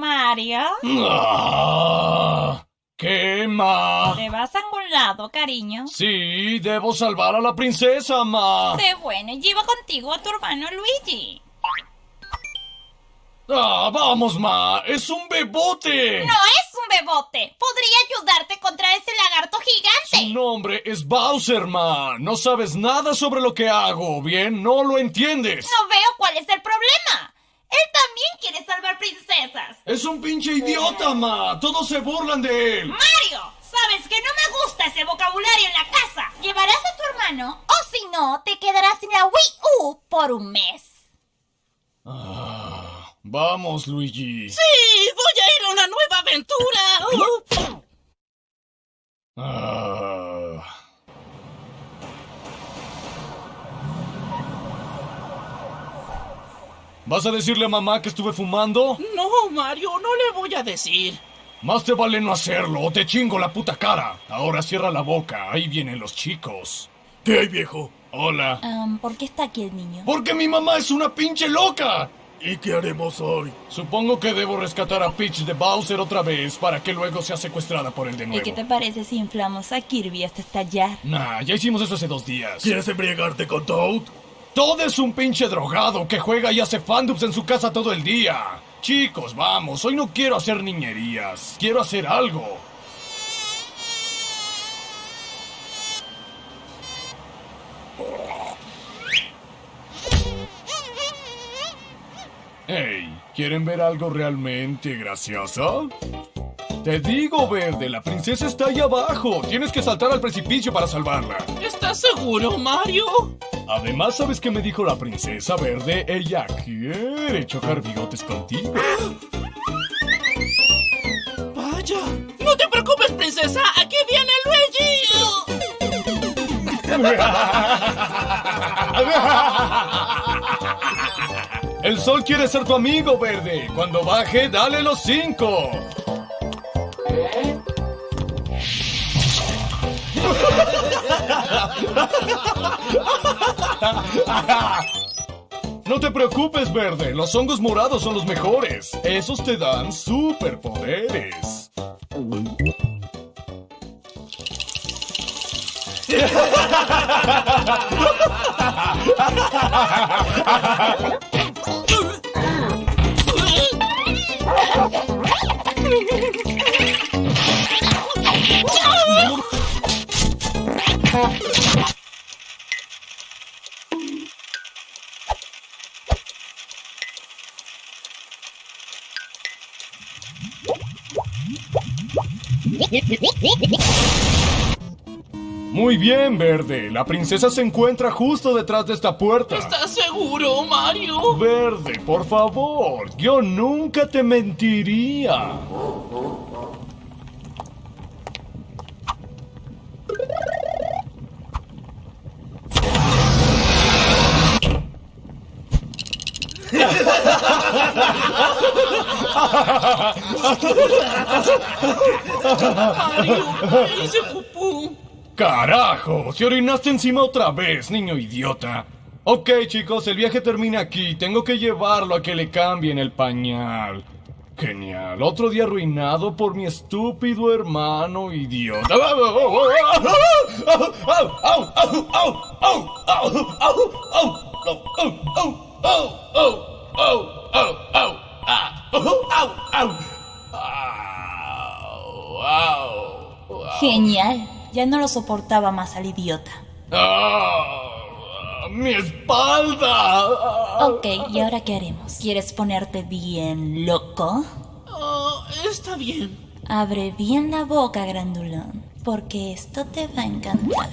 Mario. Ah, ¿Qué, ma? ¿Te vas a algún lado, cariño? Sí, debo salvar a la princesa, ma. Qué bueno, lleva contigo a tu hermano Luigi. Ah, vamos, ma. Es un bebote. No es un bebote. Podría ayudarte contra ese lagarto Su gigante. nombre es Bowser, ma. No sabes nada sobre lo que hago, ¿bien? No lo entiendes. No veo cuál es el problema. Él también quiere salvar princesas. Es un pinche idiota, ma. Todos se burlan de él. Mario, sabes que no me gusta ese vocabulario en la casa. Llevarás a tu hermano o si no, te quedarás sin la Wii U por un mes. Ah, vamos, Luigi. ¡Sí! ¡Voy a ir a una nueva aventura! Uh, Ah. ¿Vas a decirle a mamá que estuve fumando? no, Mario, no le voy a decir. Más te vale no hacerlo o te chingo la puta cara. Ahora cierra la boca, ahí vienen los chicos. ¿Qué hay, viejo? Hola. Um, ¿Por qué está aquí el niño? Porque mi mamá es una pinche loca. ¿Y qué haremos hoy? Supongo que debo rescatar a Peach de Bowser otra vez para que luego sea secuestrada por él de ¿Y nuevo. qué te parece si inflamos a Kirby hasta estallar? Nah, ya hicimos eso hace dos días. ¿Quieres embriagarte con Toad? Todd es un pinche drogado que juega y hace fandubs en su casa todo el día. Chicos, vamos, hoy no quiero hacer niñerías. Quiero hacer algo. Hey, ¿quieren ver algo realmente gracioso? Te digo, Verde, la princesa está ahí abajo. Tienes que saltar al precipicio para salvarla. ¿Estás seguro, Mario? Además, ¿sabes qué me dijo la princesa verde? Ella quiere chocar bigotes contigo. Vaya. No te preocupes, princesa. Aquí viene Luigi. El sol quiere ser tu amigo, verde. Cuando baje, dale los cinco. No te preocupes, verde. Los hongos morados son los mejores. Esos te dan superpoderes. Muy bien, verde. La princesa se encuentra justo detrás de esta puerta. ¿Estás seguro, Mario? Verde, por favor. Yo nunca te mentiría. Mario, ¿qué hice pupú? ¡Carajo! ¡Te orinaste encima otra vez, niño idiota! Ok, chicos, el viaje termina aquí. Tengo que llevarlo a que le cambien el pañal. Genial. Otro día arruinado por mi estúpido hermano idiota. Genial. Ya no lo soportaba más al idiota. ¡Ah! ¡Mi espalda! Ok, ¿y ahora qué haremos? ¿Quieres ponerte bien loco? Ah, está bien. Abre bien la boca, grandulón, porque esto te va a encantar.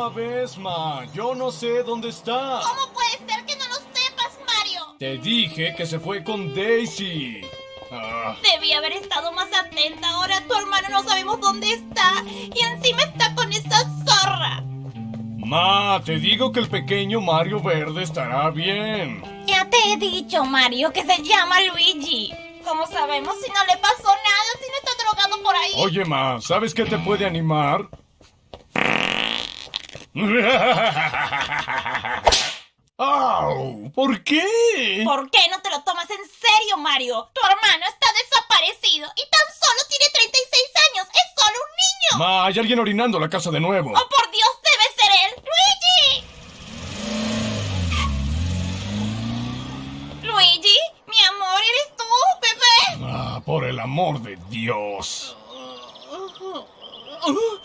Sabes, Ma. Yo no sé dónde está. ¿Cómo puede ser que no lo sepas, Mario? Te dije que se fue con Daisy. Ah, Debí haber estado más atenta. Ahora tu hermano no sabemos dónde está. Y encima está con esa zorra. Ma, te digo que el pequeño Mario Verde estará bien. Ya te he dicho, Mario, que se llama Luigi. ¿Cómo sabemos si no le pasó nada, si no está drogado por ahí? Oye, Ma, ¿sabes qué te puede animar? ¡Au! ¿Por qué? ¿Por qué no te lo tomas en serio, Mario? Tu hermano está desaparecido y tan solo tiene 36 años. Es solo un niño. Ma, hay alguien orinando la casa de nuevo. ¡Oh, por Dios, debe ser él! ¡Luigi! ¡Luigi! Mi amor, ¿eres tú, bebé? Ah, por el amor de Dios. Uh,